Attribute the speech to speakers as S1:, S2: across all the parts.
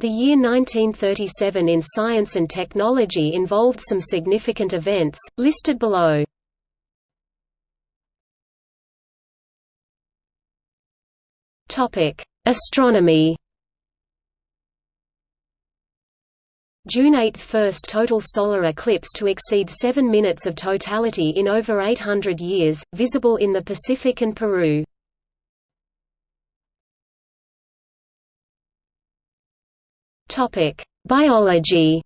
S1: The year 1937 in science and technology involved some significant events, listed below. Astronomy June 8 – First total solar eclipse to exceed 7 minutes of totality in over 800 years, visible in the Pacific and Peru. Biology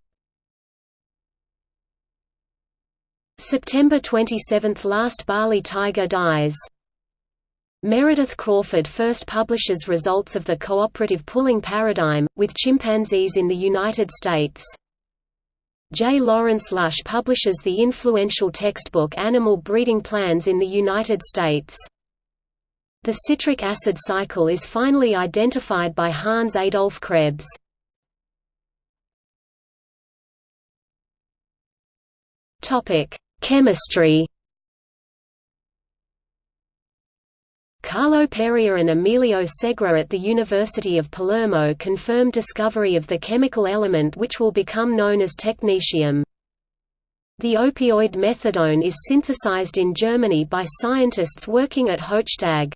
S1: September 27 – Last Bali tiger dies Meredith Crawford first publishes results of the cooperative pulling paradigm, with chimpanzees in the United States. J. Lawrence Lush publishes the influential textbook Animal Breeding Plans in the United States. The citric acid cycle is finally identified by Hans Adolf Krebs. Chemistry Carlo Perrier and Emilio Segre at the University of Palermo confirmed discovery of the chemical element which will become known as technetium. The opioid methadone is synthesized in Germany by scientists working at Hoechst AG.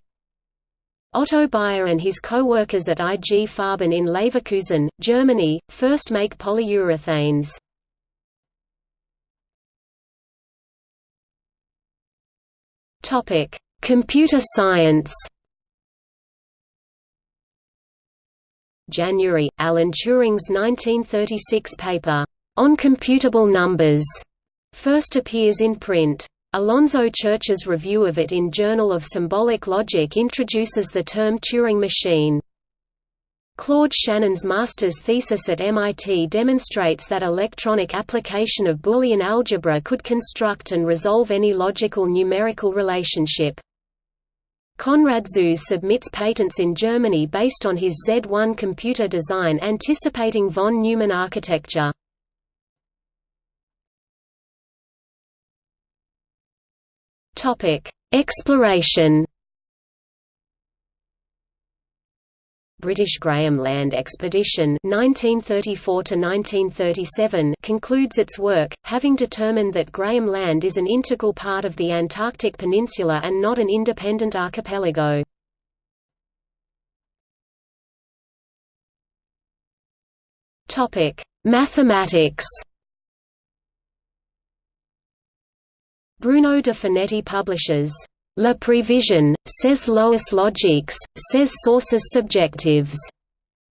S1: Otto Bayer and his co-workers at IG Farben in Leverkusen, Germany, first make polyurethanes. Topic: Computer science January, Alan Turing's 1936 paper, On Computable Numbers, first appears in print. Alonzo Church's review of it in Journal of Symbolic Logic introduces the term Turing machine. Claude Shannon's master's thesis at MIT demonstrates that electronic application of Boolean algebra could construct and resolve any logical numerical relationship. Konrad Zuse submits patents in Germany based on his Z1 computer design anticipating von Neumann architecture. Exploration British Graham Land Expedition 1934 concludes its work, having determined that Graham Land is an integral part of the Antarctic Peninsula and not an independent archipelago. Mathematics Bruno de Finetti publishes La prévision, ses lois logiques, ses sources subjectives.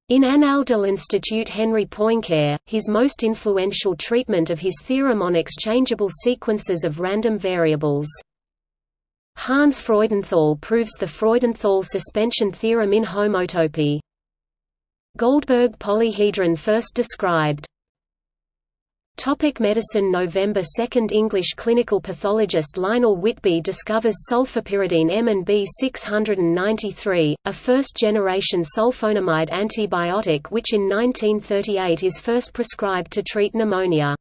S1: In Annales de l'Institut Henri Poincaré, his most influential treatment of his theorem on exchangeable sequences of random variables. Hans Freudenthal proves the Freudenthal suspension theorem in homotopy. Goldberg polyhedron first described Topic medicine November 2 English clinical pathologist Lionel Whitby discovers sulfapyridine M and B693, a first-generation sulfonamide antibiotic which in 1938 is first prescribed to treat pneumonia.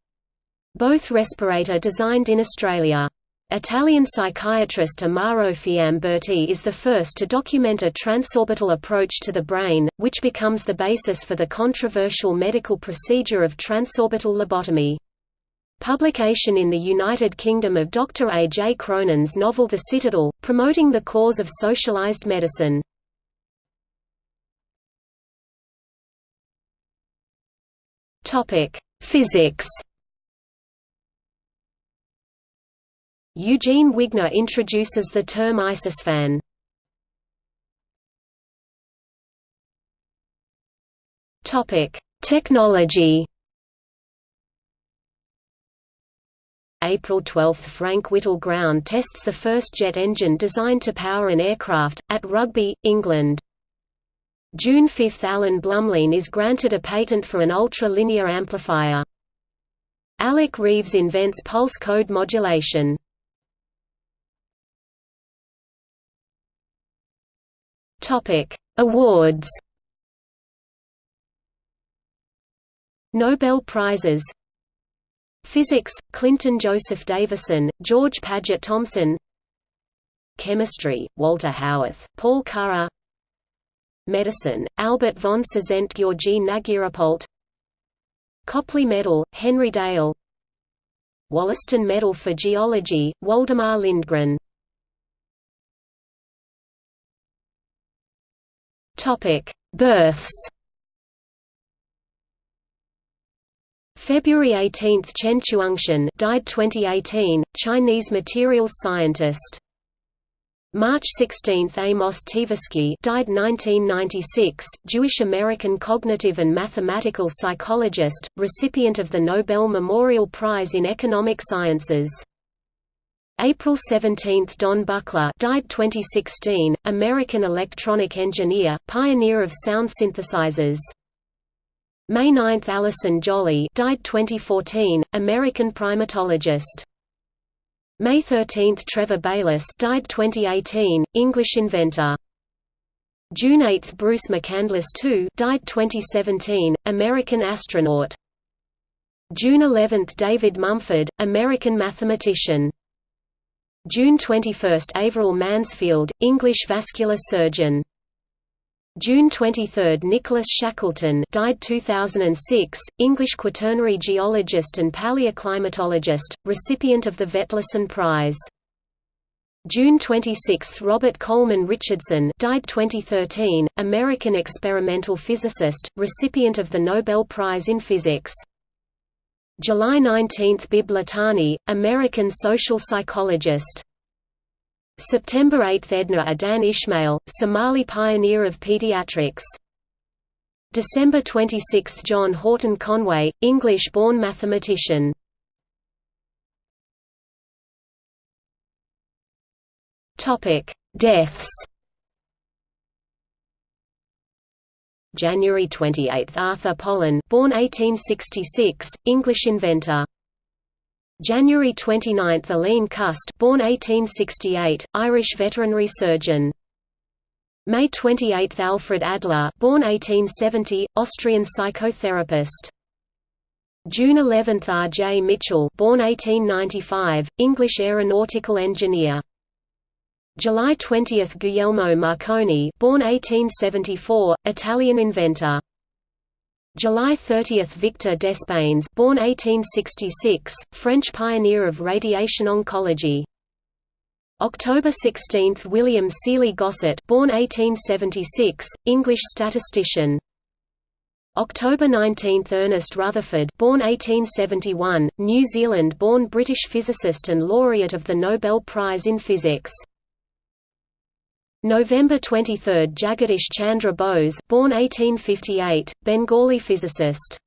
S1: Both respirator designed in Australia. Italian psychiatrist Amarro Fiamberti is the first to document a transorbital approach to the brain, which becomes the basis for the controversial medical procedure of transorbital lobotomy. Publication in the United Kingdom of Dr. A. J. Cronin's novel The Citadel, promoting the cause of socialized medicine. Physics Eugene Wigner introduces the term isospin. Topic: Technology. April 12 – Frank Whittle Ground tests the first jet engine designed to power an aircraft, at Rugby, England. June 5 – Alan Blumlein is granted a patent for an ultra-linear amplifier. Alec Reeves invents pulse code modulation. Topic: Awards. Nobel Prizes. Physics: Clinton Joseph Davisson, George Paget Thomson. Chemistry: Walter Haworth, Paul Karrer. Medicine, Albert von Czent Georgi Nagyrápolt Copley Medal, Henry Dale Wollaston Medal for Geology, Waldemar Lindgren Births February 18 Chen Chuangshan died 2018, Chinese materials scientist March 16 Amos Tversky died 1996, Jewish-American cognitive and mathematical psychologist, recipient of the Nobel Memorial Prize in Economic Sciences. April 17 Don Buchla died 2016, American electronic engineer, pioneer of sound synthesizers. May 9 Alison Jolly died 2014, American primatologist. May 13 Trevor Baylis died 2018, English inventor. June 8 Bruce McCandless II died 2017, American astronaut. June 11 David Mumford, American mathematician. June 21 Averil Mansfield, English vascular surgeon. June 23 Nicholas Shackleton died 2006, English quaternary geologist and paleoclimatologist, recipient of the Vetlesen Prize. June 26 Robert Coleman Richardson died 2013, American experimental physicist, recipient of the Nobel Prize in Physics. July 19 Bibb Latané, American social psychologist September 8 Edna Adan Ismail, Somali pioneer of pediatrics. December 26 John Horton Conway, English-born mathematician. Deaths January 28 Arthur Pollen born 1866, English inventor January 29 – Aline Cust born 1868, Irish veterinary surgeon. May 28 – Alfred Adler born 1870, Austrian psychotherapist. June 11 – R. J. Mitchell born 1895, English aeronautical engineer. July 20 – Guglielmo Marconi born 1874, Italian inventor. July 30 – Victor Despeignes born 1866, French pioneer of radiation oncology. October 16 – William Sealy Gosset born 1876, English statistician. October 19 – Ernest Rutherford born 1871, New Zealand-born British physicist and laureate of the Nobel Prize in Physics. November 23 – Jagadish Chandra Bose born 1858, Bengali physicist